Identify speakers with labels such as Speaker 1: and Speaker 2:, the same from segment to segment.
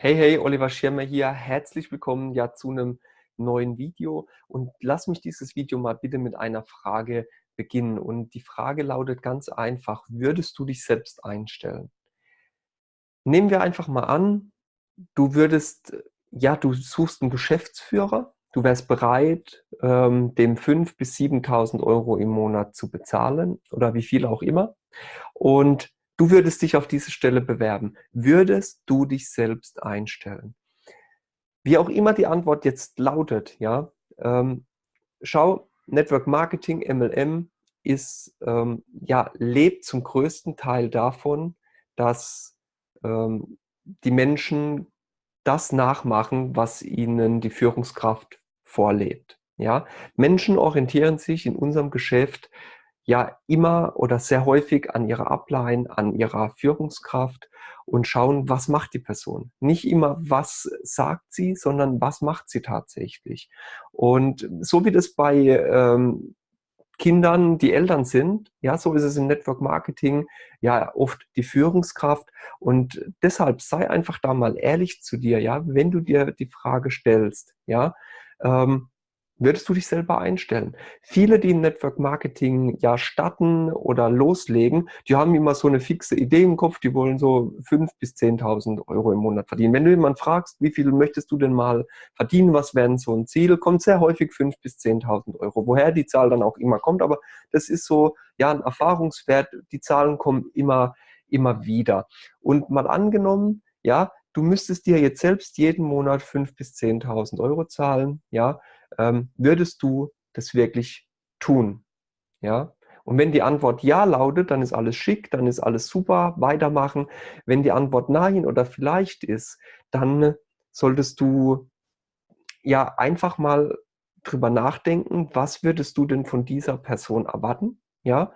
Speaker 1: Hey, hey, Oliver Schirmer hier. Herzlich willkommen ja zu einem neuen Video und lass mich dieses Video mal bitte mit einer Frage beginnen. Und die Frage lautet ganz einfach, würdest du dich selbst einstellen? Nehmen wir einfach mal an, du würdest, ja, du suchst einen Geschäftsführer, du wärst bereit, ähm, dem 5.000 bis 7.000 Euro im Monat zu bezahlen oder wie viel auch immer. Und Du würdest dich auf diese Stelle bewerben. Würdest du dich selbst einstellen? Wie auch immer die Antwort jetzt lautet, ja, ähm, schau, Network Marketing, MLM, ist, ähm, ja, lebt zum größten Teil davon, dass ähm, die Menschen das nachmachen, was ihnen die Führungskraft vorlebt. Ja? Menschen orientieren sich in unserem Geschäft ja immer oder sehr häufig an ihrer Upline, an ihrer Führungskraft und schauen, was macht die Person. Nicht immer, was sagt sie, sondern was macht sie tatsächlich. Und so wie das bei ähm, Kindern die Eltern sind, ja, so ist es im Network Marketing ja oft die Führungskraft und deshalb sei einfach da mal ehrlich zu dir, ja, wenn du dir die Frage stellst, ja, ähm, Würdest du dich selber einstellen? Viele, die im Network Marketing ja starten oder loslegen, die haben immer so eine fixe Idee im Kopf, die wollen so 5.000 bis 10.000 Euro im Monat verdienen. Wenn du jemanden fragst, wie viel möchtest du denn mal verdienen, was wäre so ein Ziel, kommt sehr häufig 5.000 bis 10.000 Euro. Woher die Zahl dann auch immer kommt, aber das ist so ja ein Erfahrungswert, die Zahlen kommen immer, immer wieder. Und mal angenommen, ja, du müsstest dir jetzt selbst jeden Monat 5.000 bis 10.000 Euro zahlen, ja, ähm, würdest du das wirklich tun? Ja? Und wenn die Antwort ja lautet, dann ist alles schick, dann ist alles super, weitermachen. Wenn die Antwort nein oder vielleicht ist, dann solltest du ja einfach mal drüber nachdenken, was würdest du denn von dieser Person erwarten? Ja?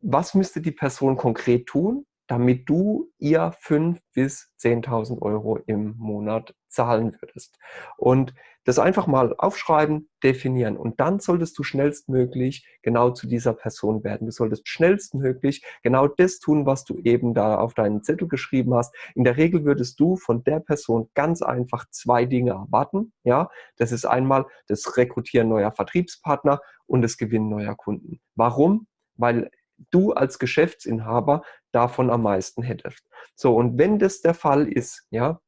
Speaker 1: Was müsste die Person konkret tun? damit du ihr 5.000 bis 10.000 Euro im Monat zahlen würdest. Und das einfach mal aufschreiben, definieren. Und dann solltest du schnellstmöglich genau zu dieser Person werden. Du solltest schnellstmöglich genau das tun, was du eben da auf deinen Zettel geschrieben hast. In der Regel würdest du von der Person ganz einfach zwei Dinge erwarten. Ja, das ist einmal das Rekrutieren neuer Vertriebspartner und das Gewinnen neuer Kunden. Warum? Weil du als Geschäftsinhaber davon am meisten hättest. So, und wenn das der Fall ist, ja,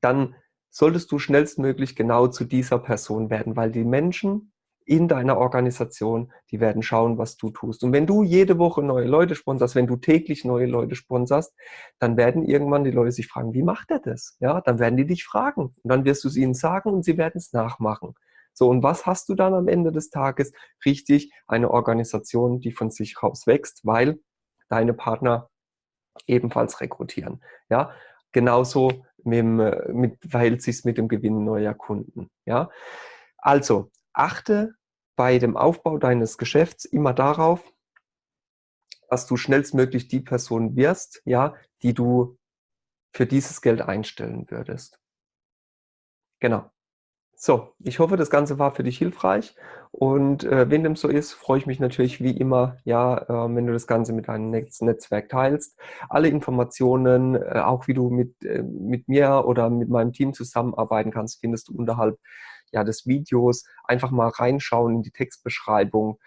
Speaker 1: dann solltest du schnellstmöglich genau zu dieser Person werden, weil die Menschen in deiner Organisation, die werden schauen, was du tust. Und wenn du jede Woche neue Leute sponsorst, wenn du täglich neue Leute sponsorst, dann werden irgendwann die Leute sich fragen, wie macht er das? Ja, dann werden die dich fragen. Und dann wirst du es ihnen sagen und sie werden es nachmachen. So, und was hast du dann am Ende des Tages? Richtig, eine Organisation, die von sich raus wächst, weil deine Partner ebenfalls rekrutieren. Ja, genauso mit, mit, verhält sich mit dem Gewinn neuer Kunden. Ja, also achte bei dem Aufbau deines Geschäfts immer darauf, dass du schnellstmöglich die Person wirst, ja, die du für dieses Geld einstellen würdest. Genau. So, ich hoffe, das Ganze war für dich hilfreich und äh, wenn dem so ist, freue ich mich natürlich wie immer, ja, äh, wenn du das Ganze mit deinem Netzwerk teilst. Alle Informationen, äh, auch wie du mit, äh, mit mir oder mit meinem Team zusammenarbeiten kannst, findest du unterhalb ja, des Videos. Einfach mal reinschauen in die Textbeschreibung.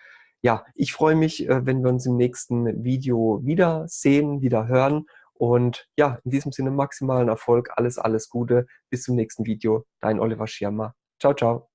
Speaker 1: Ja, ich freue mich, äh, wenn wir uns im nächsten Video wiedersehen, wieder hören und ja, in diesem Sinne maximalen Erfolg, alles, alles Gute. Bis zum nächsten Video. Dein Oliver Schirmer. Ciao, ciao.